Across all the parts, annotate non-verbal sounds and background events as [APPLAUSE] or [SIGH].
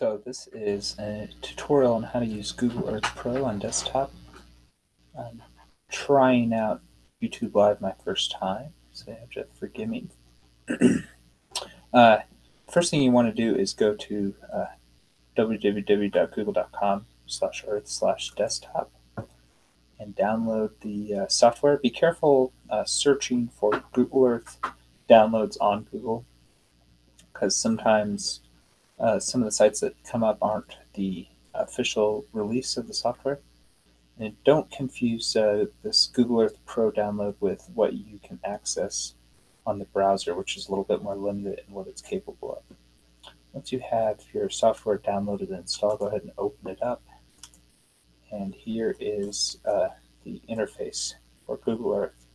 So this is a tutorial on how to use Google Earth Pro on desktop. I'm trying out YouTube Live my first time, so you have to forgive me. [CLEARS THROAT] uh, first thing you want to do is go to uh, www.google.com slash earth slash desktop and download the uh, software. Be careful uh, searching for Google Earth downloads on Google because sometimes uh, some of the sites that come up aren't the official release of the software. And don't confuse uh, this Google Earth Pro download with what you can access on the browser, which is a little bit more limited in what it's capable of. Once you have your software downloaded and installed, go ahead and open it up. And here is uh, the interface for Google Earth.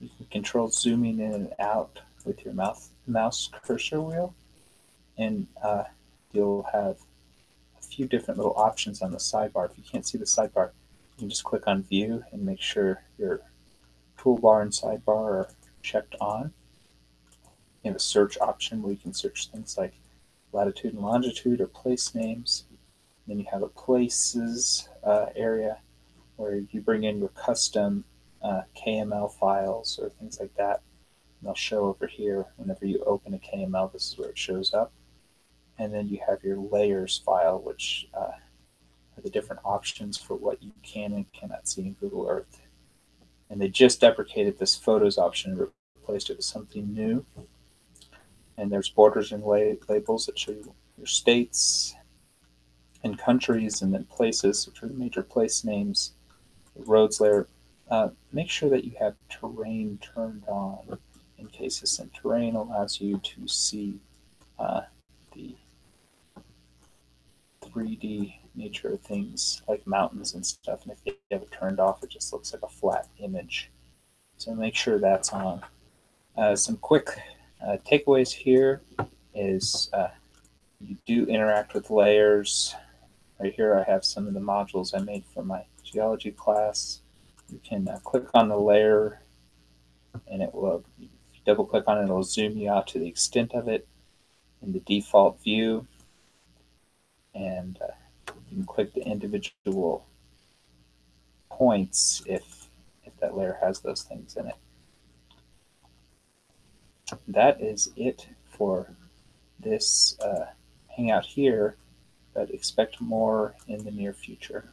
You can control zooming in and out with your mouth, mouse cursor wheel. And uh, you'll have a few different little options on the sidebar. If you can't see the sidebar, you can just click on View and make sure your toolbar and sidebar are checked on. You have a search option where you can search things like latitude and longitude or place names. Then you have a places uh, area where you bring in your custom uh, KML files or things like that. And they'll show over here whenever you open a KML, this is where it shows up and then you have your layers file, which uh, are the different options for what you can and cannot see in Google Earth. And they just deprecated this photos option and replaced it with something new. And there's borders and labels that show you your states and countries and then places, which are the major place names, roads layer. Uh, make sure that you have terrain turned on in case this terrain allows you to see uh, 3D nature of things like mountains and stuff. And if you have it turned off, it just looks like a flat image. So make sure that's on. Uh, some quick uh, takeaways here is uh, you do interact with layers. Right here I have some of the modules I made for my geology class. You can uh, click on the layer and it will, double click on it, it'll zoom you out to the extent of it in the default view can click the individual points if if that layer has those things in it. That is it for this uh, hangout here, but expect more in the near future.